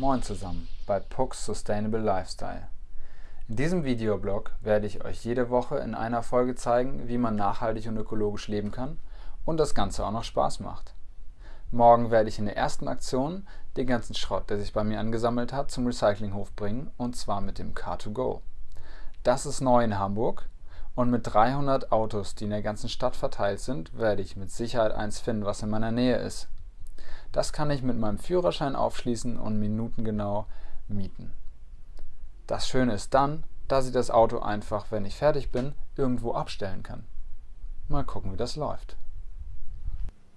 Moin zusammen bei Pucks Sustainable Lifestyle. In diesem Videoblog werde ich euch jede Woche in einer Folge zeigen, wie man nachhaltig und ökologisch leben kann und das Ganze auch noch Spaß macht. Morgen werde ich in der ersten Aktion den ganzen Schrott, der sich bei mir angesammelt hat, zum Recyclinghof bringen und zwar mit dem Car2Go. Das ist neu in Hamburg und mit 300 Autos, die in der ganzen Stadt verteilt sind, werde ich mit Sicherheit eins finden, was in meiner Nähe ist. Das kann ich mit meinem Führerschein aufschließen und minutengenau mieten. Das Schöne ist dann, dass ich das Auto einfach, wenn ich fertig bin, irgendwo abstellen kann. Mal gucken, wie das läuft.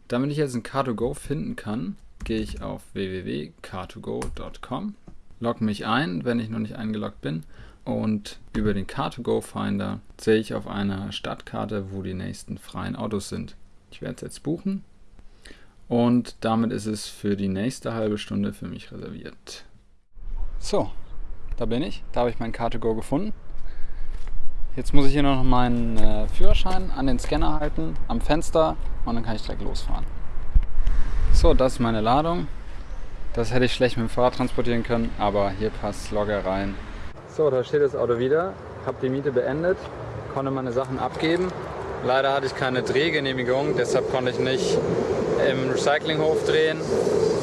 Damit ich jetzt ein Car2Go finden kann, gehe ich auf www.car2go.com, logge mich ein, wenn ich noch nicht eingeloggt bin und über den Car2Go Finder sehe ich auf einer Stadtkarte, wo die nächsten freien Autos sind. Ich werde es jetzt buchen und damit ist es für die nächste halbe Stunde für mich reserviert. So, da bin ich. Da habe ich mein Car2Go gefunden. Jetzt muss ich hier noch meinen äh, Führerschein an den Scanner halten, am Fenster und dann kann ich direkt losfahren. So, das ist meine Ladung. Das hätte ich schlecht mit dem Fahrrad transportieren können, aber hier passt locker rein. So, da steht das Auto wieder. Habe die Miete beendet, konnte meine Sachen abgeben. Leider hatte ich keine Drehgenehmigung, deshalb konnte ich nicht im Recyclinghof drehen,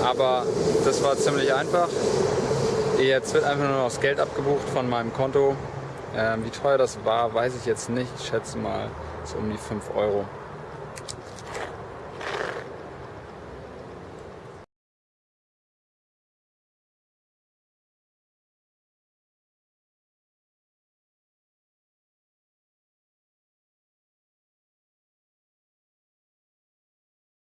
aber das war ziemlich einfach. Jetzt wird einfach nur noch das Geld abgebucht von meinem Konto. Ähm, wie teuer das war, weiß ich jetzt nicht. Ich schätze mal so um die 5 Euro.